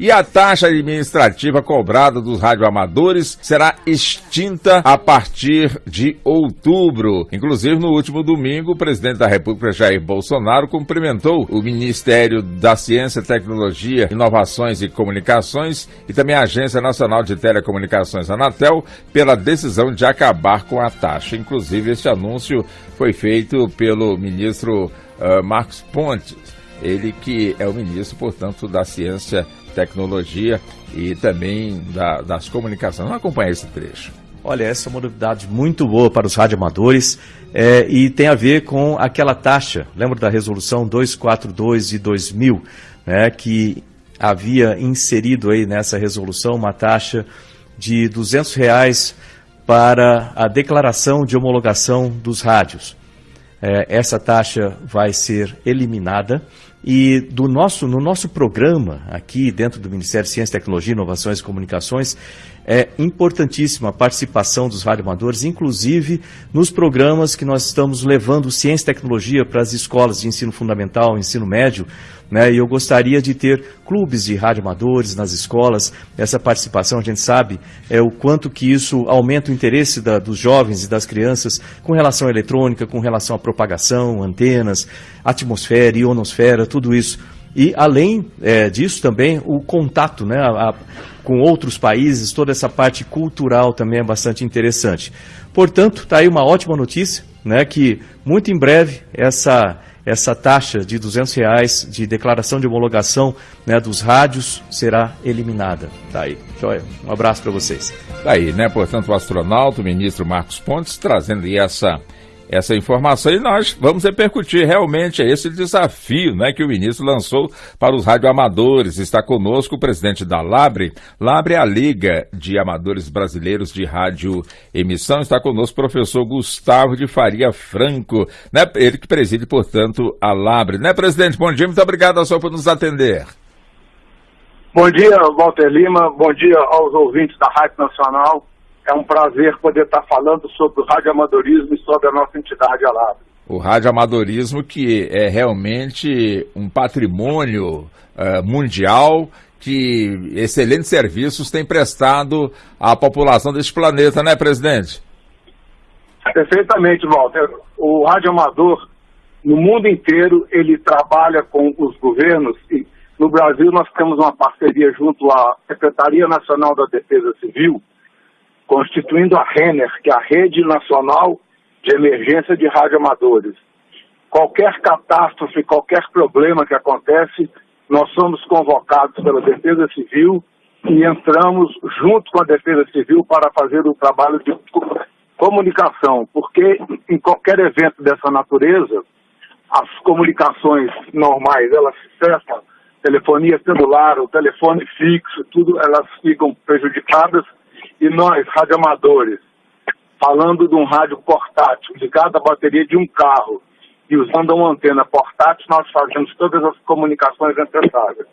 E a taxa administrativa cobrada dos radioamadores será extinta a partir de outubro. Inclusive, no último domingo, o presidente da República, Jair Bolsonaro, cumprimentou o Ministério da Ciência, Tecnologia, Inovações e Comunicações e também a Agência Nacional de Telecomunicações, Anatel, pela decisão de acabar com a taxa. Inclusive, este anúncio foi feito pelo ministro uh, Marcos Pontes, ele que é o ministro, portanto, da Ciência tecnologia e também da, das comunicações. Vamos acompanhar esse trecho. Olha, essa é uma novidade muito boa para os radioamadores é, e tem a ver com aquela taxa, lembra da resolução 242 de 2000, né, que havia inserido aí nessa resolução uma taxa de 200 reais para a declaração de homologação dos rádios. É, essa taxa vai ser eliminada. E do nosso, no nosso programa aqui dentro do Ministério de Ciência, Tecnologia, Inovações e Comunicações, é importantíssima a participação dos radioamadores, inclusive nos programas que nós estamos levando ciência e tecnologia para as escolas de ensino fundamental, ensino médio, né? E eu gostaria de ter clubes de radioamadores nas escolas. Essa participação, a gente sabe, é o quanto que isso aumenta o interesse da, dos jovens e das crianças com relação à eletrônica, com relação à propagação, antenas, atmosfera, ionosfera, tudo isso. E, além é, disso, também o contato né, a, a, com outros países, toda essa parte cultural também é bastante interessante. Portanto, está aí uma ótima notícia, né, que muito em breve essa, essa taxa de 200 reais de declaração de homologação né, dos rádios será eliminada. Tá aí. Joia. Um abraço para vocês. Tá aí, né? Portanto, o astronauta, o ministro Marcos Pontes, trazendo essa essa informação e nós vamos repercutir realmente esse desafio né, que o ministro lançou para os radioamadores. Está conosco o presidente da Labre. Labre é a Liga de Amadores Brasileiros de Rádio Emissão. Está conosco o professor Gustavo de Faria Franco, né, ele que preside, portanto, a Labre. Né, presidente? Bom dia, muito obrigado ao senhor por nos atender. Bom dia, Walter Lima. Bom dia aos ouvintes da Rádio Nacional. É um prazer poder estar falando sobre o radioamadorismo e sobre a nossa entidade Alab. O radioamadorismo que é realmente um patrimônio uh, mundial que excelentes serviços tem prestado à população deste planeta, né, presidente? Perfeitamente, Walter. O radioamador, no mundo inteiro, ele trabalha com os governos e no Brasil nós temos uma parceria junto à Secretaria Nacional da Defesa Civil, constituindo a RENER, que é a Rede Nacional de Emergência de Radioamadores. Qualquer catástrofe, qualquer problema que acontece, nós somos convocados pela Defesa Civil e entramos junto com a Defesa Civil para fazer o trabalho de comunicação, porque em qualquer evento dessa natureza, as comunicações normais, elas cessam, telefonia celular, o telefone fixo, tudo, elas ficam prejudicadas e nós, radioamadores, falando de um rádio portátil ligado à bateria de um carro e usando uma antena portátil, nós fazemos todas as comunicações necessárias.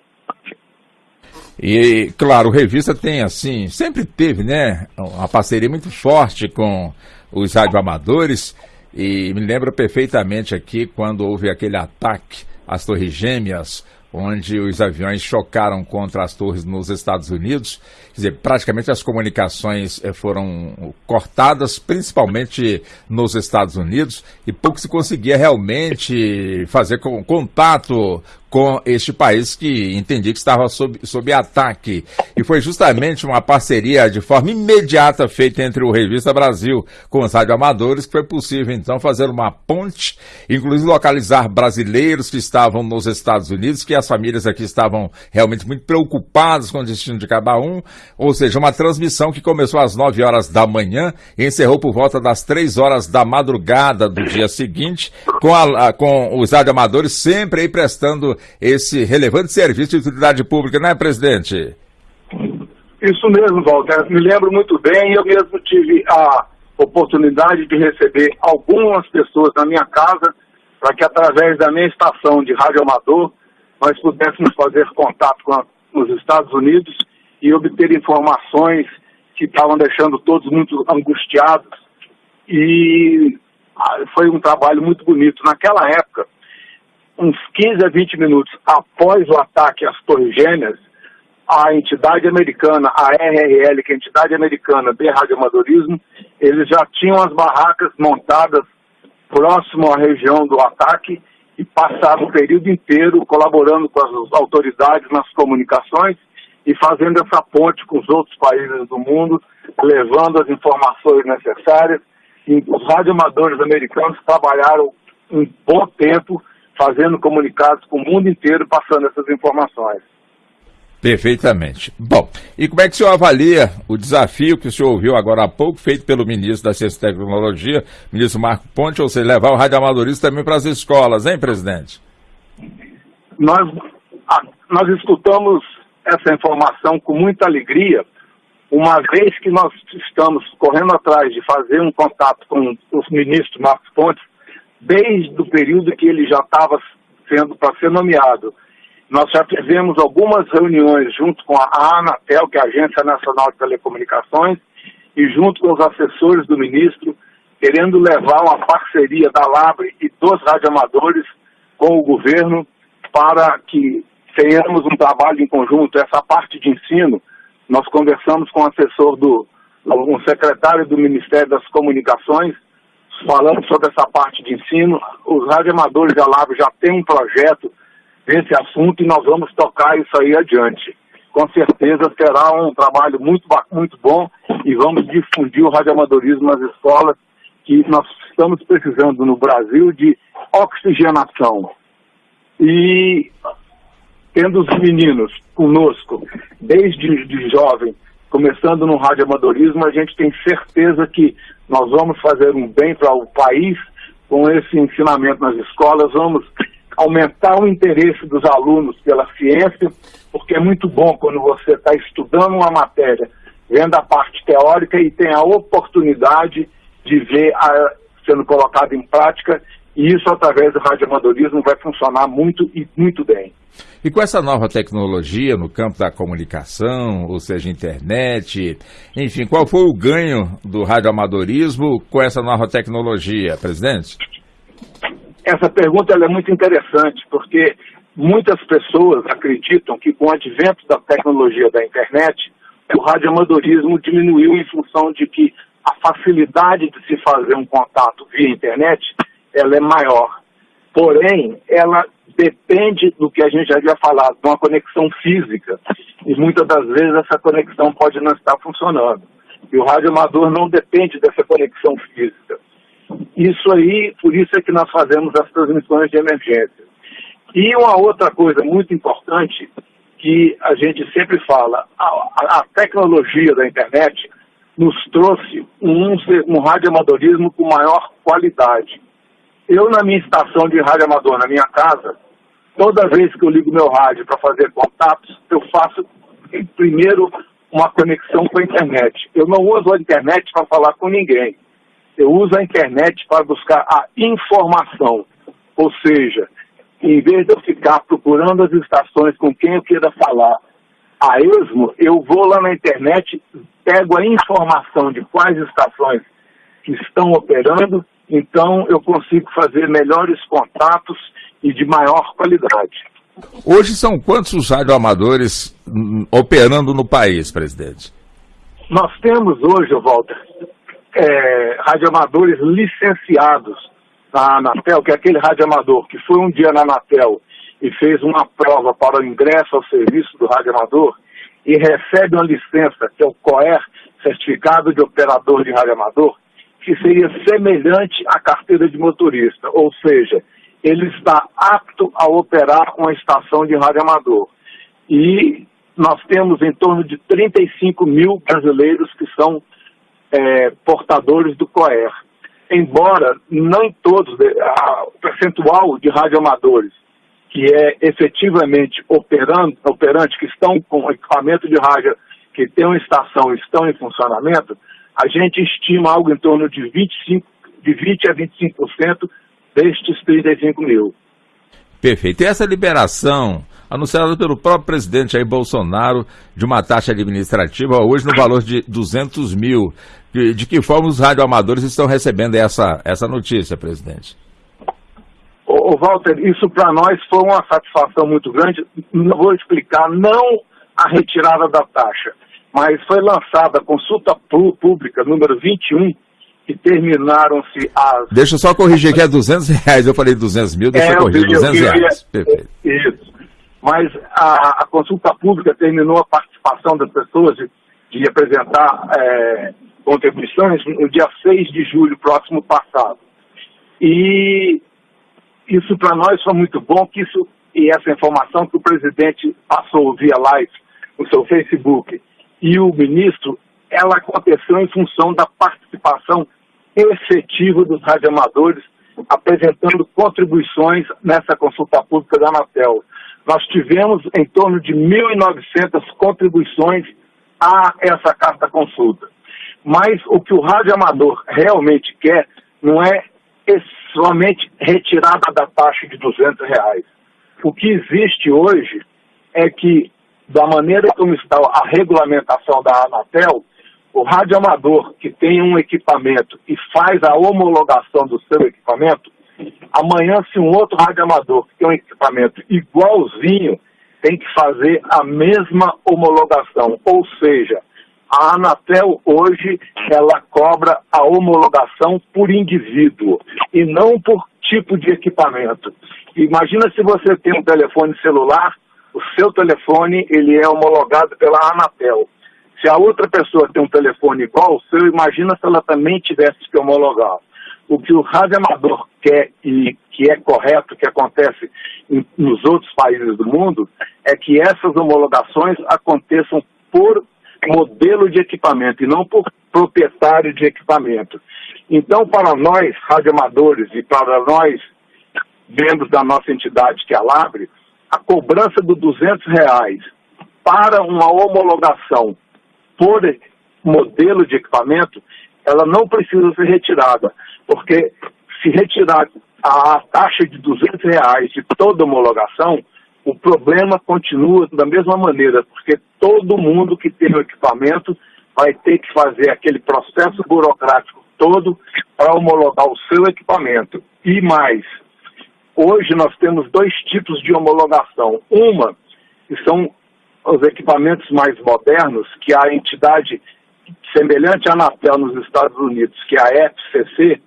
E, claro, Revista tem, assim, sempre teve, né, uma parceria muito forte com os radioamadores e me lembro perfeitamente aqui quando houve aquele ataque às Torres Gêmeas, onde os aviões chocaram contra as torres nos Estados Unidos. Quer dizer, praticamente as comunicações eh, foram cortadas, principalmente nos Estados Unidos, e pouco se conseguia realmente fazer contato com este país que entendi que estava sob, sob ataque. E foi justamente uma parceria de forma imediata feita entre o Revista Brasil com os radioamadores que foi possível então fazer uma ponte, inclusive localizar brasileiros que estavam nos Estados Unidos, que as famílias aqui estavam realmente muito preocupadas com o destino de cada um, ou seja, uma transmissão que começou às 9 horas da manhã e encerrou por volta das 3 horas da madrugada do dia seguinte, com, a, com os radioamadores sempre aí prestando esse relevante serviço de utilidade pública, não é, presidente? Isso mesmo, Walter. Me lembro muito bem, eu mesmo tive a oportunidade de receber algumas pessoas na minha casa para que, através da minha estação de rádio amador, nós pudéssemos fazer contato com, a, os Estados Unidos e obter informações que estavam deixando todos muito angustiados. E ah, foi um trabalho muito bonito. Naquela época, uns 15 a 20 minutos após o ataque às Torres Gêmeas, a entidade americana, a RRL, que é a entidade americana de radioamadorismo, eles já tinham as barracas montadas próximo à região do ataque e passaram o período inteiro colaborando com as autoridades nas comunicações e fazendo essa ponte com os outros países do mundo, levando as informações necessárias. E os radioamadores americanos trabalharam um bom tempo fazendo comunicados com o mundo inteiro, passando essas informações. Perfeitamente. Bom, e como é que o senhor avalia o desafio que o senhor ouviu agora há pouco, feito pelo ministro da Ciência e Tecnologia, ministro Marco Ponte, ou seja, levar o radioamadorismo também para as escolas, hein, presidente? Nós, nós escutamos essa informação com muita alegria, uma vez que nós estamos correndo atrás de fazer um contato com o ministro Marcos Pontes, desde o período que ele já estava sendo para ser nomeado nós já fizemos algumas reuniões junto com a Anatel, que é a Agência Nacional de Telecomunicações, e junto com os assessores do ministro, querendo levar uma parceria da Labre e dos radioamadores com o governo para que tenhamos um trabalho em conjunto. Essa parte de ensino, nós conversamos com o assessor do, um secretário do Ministério das Comunicações, falando sobre essa parte de ensino. Os radioamadores da Labre já têm um projeto esse assunto e nós vamos tocar isso aí adiante. Com certeza será um trabalho muito, muito bom e vamos difundir o radioamadorismo nas escolas, que nós estamos precisando no Brasil de oxigenação. E tendo os meninos conosco, desde de jovem, começando no radioamadorismo, a gente tem certeza que nós vamos fazer um bem para o país com esse ensinamento nas escolas, vamos aumentar o interesse dos alunos pela ciência, porque é muito bom quando você está estudando uma matéria, vendo a parte teórica e tem a oportunidade de ver a, sendo colocada em prática, e isso através do radioamadorismo vai funcionar muito e muito bem. E com essa nova tecnologia no campo da comunicação, ou seja, internet, enfim, qual foi o ganho do radioamadorismo com essa nova tecnologia, presidente? Essa pergunta é muito interessante, porque muitas pessoas acreditam que com o advento da tecnologia da internet, o radioamadorismo diminuiu em função de que a facilidade de se fazer um contato via internet ela é maior. Porém, ela depende do que a gente já havia falado, de uma conexão física. E muitas das vezes essa conexão pode não estar funcionando. E o radioamador não depende dessa conexão física. Isso aí, por isso é que nós fazemos as transmissões de emergência. E uma outra coisa muito importante que a gente sempre fala, a, a tecnologia da internet nos trouxe um, um radioamadorismo com maior qualidade. Eu, na minha estação de radioamador, na minha casa, toda vez que eu ligo meu rádio para fazer contatos, eu faço primeiro uma conexão com a internet. Eu não uso a internet para falar com ninguém eu uso a internet para buscar a informação. Ou seja, em vez de eu ficar procurando as estações com quem eu queira falar a esmo, eu vou lá na internet, pego a informação de quais estações que estão operando, então eu consigo fazer melhores contatos e de maior qualidade. Hoje são quantos os radioamadores hum, operando no país, presidente? Nós temos hoje, Walter, é, radioamadores licenciados na Anatel, que é aquele radioamador que foi um dia na Anatel e fez uma prova para o ingresso ao serviço do radioamador e recebe uma licença, que é o COER, Certificado de Operador de Radioamador, que seria semelhante à carteira de motorista, ou seja, ele está apto a operar uma estação de radioamador. E nós temos em torno de 35 mil brasileiros que são é, portadores do COER. Embora nem todos, o percentual de radioamadores que é efetivamente operando, operante, que estão com equipamento de rádio, que tem uma estação estão em funcionamento, a gente estima algo em torno de 25, de 20 a 25% destes 35 mil. Perfeito. E essa liberação anunciada pelo próprio presidente Jair Bolsonaro de uma taxa administrativa hoje no valor de 200 mil. De que forma os radioamadores estão recebendo essa, essa notícia, presidente? Ô, Walter, isso para nós foi uma satisfação muito grande. Vou explicar, não a retirada da taxa, mas foi lançada a consulta pública número 21, que terminaram-se as... Deixa eu só corrigir aqui, é 200 reais, eu falei 200 mil, deixa é, eu corrigir, 200 reais. Perfeito. Isso. Mas a, a, consulta pública terminou a participação das pessoas de, de apresentar é, contribuições no dia 6 de julho próximo passado. E isso para nós foi muito bom, que isso e essa informação que o presidente passou via live no seu Facebook e o ministro, ela aconteceu em função da participação efetiva dos radioamadores apresentando contribuições nessa consulta pública da Anatel. Nós tivemos em torno de 1.900 contribuições a essa carta consulta. Mas o que o radioamador realmente quer não é somente retirada da taxa de 200 reais. O que existe hoje é que, da maneira como está a regulamentação da Anatel, o radioamador que tem um equipamento e faz a homologação do seu equipamento, amanhã se um outro radioamador que tem um equipamento igualzinho tem que fazer a mesma homologação, ou seja, a Anatel hoje ela cobra a homologação por indivíduo e não por tipo de equipamento. Imagina se você tem um telefone celular, o seu telefone ele é homologado pela Anatel. Se a outra pessoa tem um telefone igual ao seu, imagina se ela também tivesse que homologar. O que o radioamador quer e que é correto, que acontece em, nos outros países do mundo, é que essas homologações aconteçam por modelo de equipamento e não por proprietário de equipamento. Então, para nós, radioamadores, e para nós, membros da nossa entidade, que é a Labre, a cobrança dos 200 reais para uma homologação por modelo de equipamento, ela não precisa ser retirada, porque se retirar a taxa de 200 reais de toda homologação, o problema continua da mesma maneira, porque todo mundo que tem o equipamento vai ter que fazer aquele processo burocrático todo para homologar o seu equipamento. E mais, hoje nós temos dois tipos de homologação. Uma, que são os equipamentos mais modernos, que a entidade semelhante à Anatel nos Estados Unidos, que é a FCC,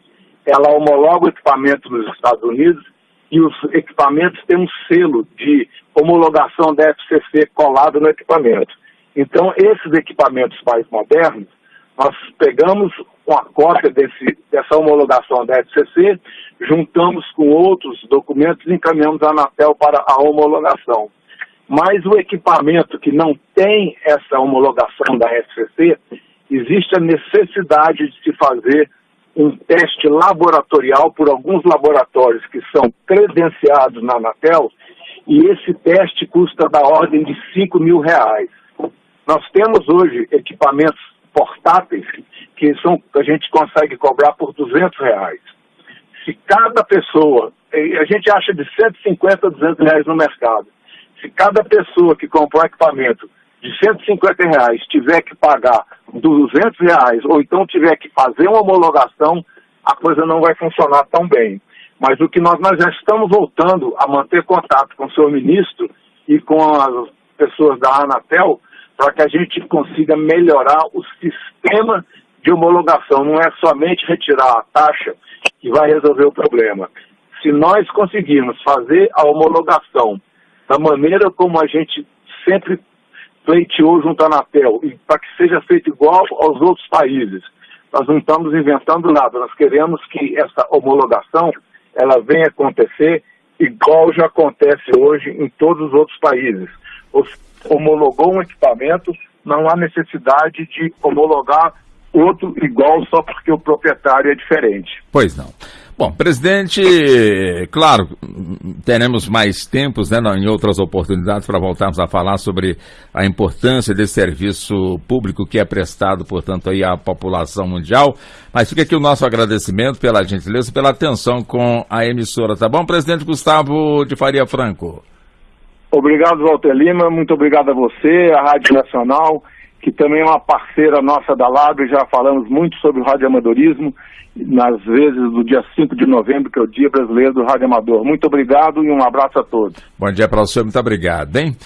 ela homologa o equipamento nos Estados Unidos e os equipamentos têm um selo de homologação da FCC colado no equipamento. Então, esses equipamentos mais modernos, nós pegamos uma cópia desse, dessa homologação da FCC, juntamos com outros documentos e encaminhamos a Anatel para a homologação. Mas o equipamento que não tem essa homologação da FCC, existe a necessidade de se fazer um teste laboratorial por alguns laboratórios que são credenciados na Anatel, e esse teste custa da ordem de 5 mil reais. Nós temos hoje equipamentos portáteis que são, a gente consegue cobrar por 200 reais. Se cada pessoa, a gente acha de 150 a 200 reais no mercado, se cada pessoa que comprar um equipamento de 150 reais tiver que pagar 200 reais, ou então tiver que fazer uma homologação, a coisa não vai funcionar tão bem. Mas o que nós, nós já estamos voltando a manter contato com o senhor ministro e com as pessoas da Anatel para que a gente consiga melhorar o sistema de homologação. Não é somente retirar a taxa que vai resolver o problema. Se nós conseguirmos fazer a homologação da maneira como a gente sempre pleiteou junto à Anatel, e para que seja feito igual aos outros países. Nós não estamos inventando nada, nós queremos que essa homologação ela venha acontecer igual já acontece hoje em todos os outros países. Homologou um equipamento, não há necessidade de homologar outro igual só porque o proprietário é diferente. Pois não. Bom, presidente, claro, teremos mais tempos né, em outras oportunidades para voltarmos a falar sobre a importância desse serviço público que é prestado, portanto, aí à população mundial. Mas fica aqui o nosso agradecimento pela gentileza, pela atenção com a emissora, tá bom, presidente Gustavo de Faria Franco? Obrigado, Walter Lima, muito obrigado a você, a Rádio Nacional que também é uma parceira nossa da Lab, já falamos muito sobre o radioamadorismo, nas vezes do dia 5 de novembro, que é o Dia Brasileiro do Rádio Amador. Muito obrigado e um abraço a todos. Bom dia para o senhor, muito obrigado, hein?